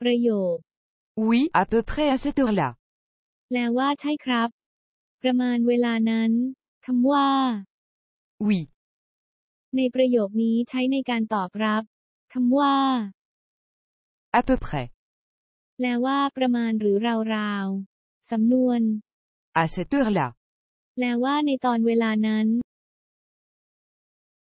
ประโยค Oui, à peu près à cette heure-là. แปลว่าใช่ครับ ประมาณเวลานั้นคำว่า Oui. ในประโยคนี้ใช้ในการตอบรับคำว่า À peu près. แปลว่าประมาณหรือราวๆสำนวน À cette heure-là. แปลว่าในตอนเวลานั้น